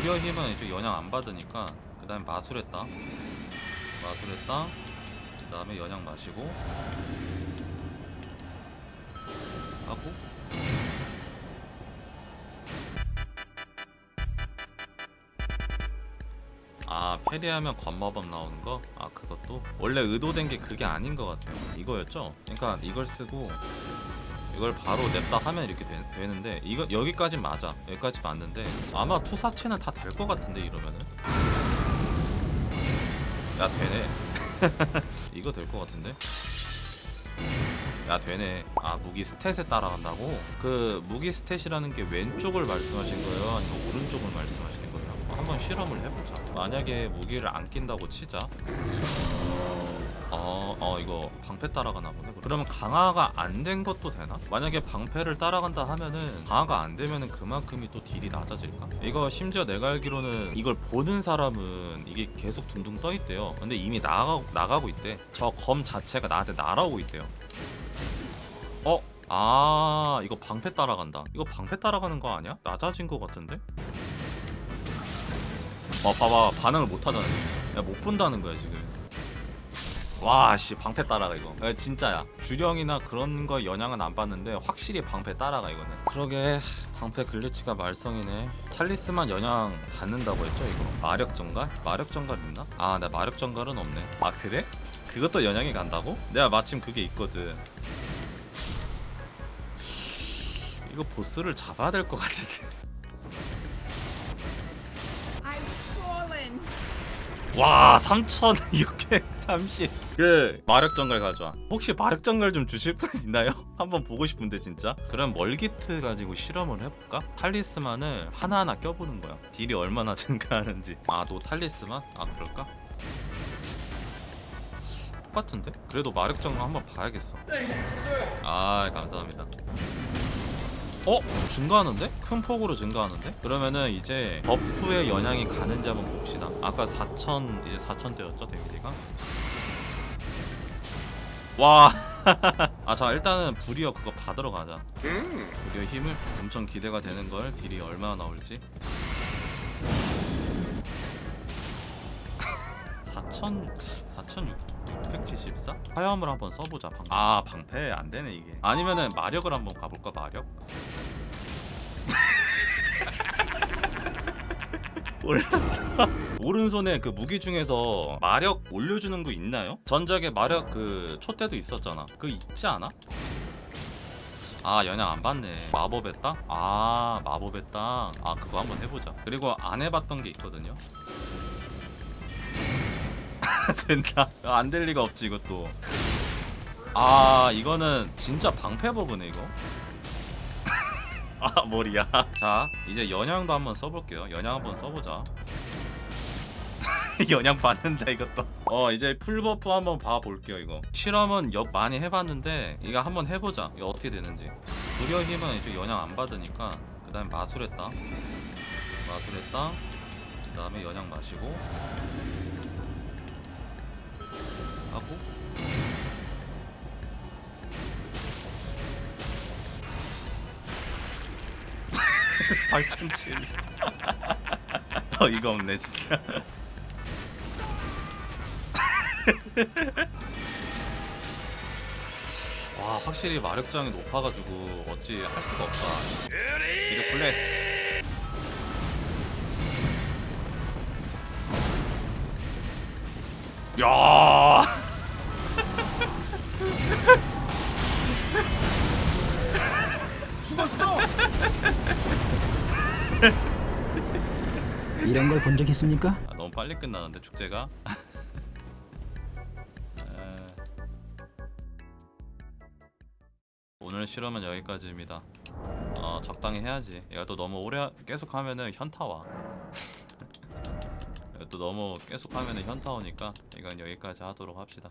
불여 힘은 이제 영향 안 받으니까 그 다음에 마술했다 마술했다 그 다음에 영향 마시고 하고 아 페리하면 건마법 나오는 거? 아 그것도? 원래 의도된 게 그게 아닌 것 같아요 이거였죠? 그러니까 이걸 쓰고 이걸 바로 냅다 하면 이렇게 되, 는데 이거 여기까지 맞아. 여기까지 맞는데 아마 투사체는 다 될 것 같은데 이러면은. 야 되네. 이거 될 것 같은데? 야 되네. 아 무기 stat에 따라간다고? 그 무기 stat이라는 게 왼쪽을 말씀하신 거예요? 아니면 오른쪽을 말씀하시는 거예요? 한번 실험을 해보자. 만약에 무기를 안 낀다고 치자 어, 어 이거 방패 따라가나 보네 그러면 강화가 안 된 것도 되나? 만약에 방패를 따라간다 하면은 강화가 안 되면은 그만큼이 또 deal이 낮아질까? 이거 심지어 내가 알기로는 이걸 보는 사람은 이게 계속 둥둥 떠 있대요 근데 이미 나가, 나가고 있대 저 검 자체가 나한테 날아오고 있대요 어? 아 이거 방패 따라간다 이거 방패 따라가는 거 아니야? 낮아진 거 같은데? 어 봐봐 반응을 못하잖아 지금 야못 본다는 거야 지금 와씨 방패 따라가 이거 야, 진짜야 주령이나 그런 거 영향은 안 받는데 확실히 방패 따라가 이거는 그러게 방패 글리치가 말썽이네 탈리스만 영향 받는다고 했죠 이거 마력 전갈? 마력 전갈 있나? 아 나 마력 전갈은 없네 아 그래? 그것도 영향이 간다고? 내가 마침 그게 있거든 이거 보스를 잡아야 될 것 같은데 와 3630. 그 마력 정갈 가져와. 혹시 마력 정갈 좀 주실 분 있나요? 한번 보고 싶은데 진짜. 그럼 멀기트 가지고 실험을 해볼까? 탈리스만을 하나하나 껴보는 거야. 딜이 얼마나 증가하는지. 아 너 탈리스만? 아 그럴까? 똑같은데? 그래도 마력 정갈 한번 봐야겠어. 아 감사합니다. 어? 증가하는데? 큰 폭으로 증가하는데? 그러면은 이제 버프의 영향이 가는지 한번 봅시다 아까 4000 이제 4000대였죠 데미지가? 와! 아 자 일단은 불이어 그거 받으러 가자 불이어 힘을 엄청 기대가 되는 걸 딜이 얼마나 나올지 4000 4674? 화염을 한번 써보자 방... 아 방패 안되네 이게 아니면은 마력을 한번 가볼까 마력? 올랐어 오른손에 그 무기 중에서 마력 올려주는 거 있나요? 전작에 마력 그 촛대도 있었잖아 그거 있지 않아? 아 영향 안 받네 마법의 땅? 아 마법의 땅아 그거 한번 해보자 그리고 안 해봤던 게 있거든요 된다. 안 될 리가 없지 이것도. 아 이거는 진짜 방패 버그네 이거? 아 머리야. 자 이제 연양도 한번 써볼게요. 연양 한번 써보자. 연양 받는다 이것도. 어 이제 풀버프 한번 봐볼게요 이거. 실험은 역 많이 해봤는데 이거 한번 해보자. 이거 어떻게 되는지. 불여 힘은 이제 연양 안 받으니까 그 다음에 마술했다. 마술했다. 그 다음에 연양 마시고 하고. 발전칠 어이가 없네 진짜. 와 확실히 마력장이 높아가지고 어찌 할 수가 없다. 지력 플레스. 야 이런 걸 본 적 있습니까? 아, 너무 빨리 끝나는데 축제가? 에... 오늘 실험은 여기까지입니다. 어 적당히 해야지. 얘가 또 너무 오래 하- 계속 하면은 현타 와. 또 너무 계속 하면은 현타 오니까 이건 여기까지 하도록 합시다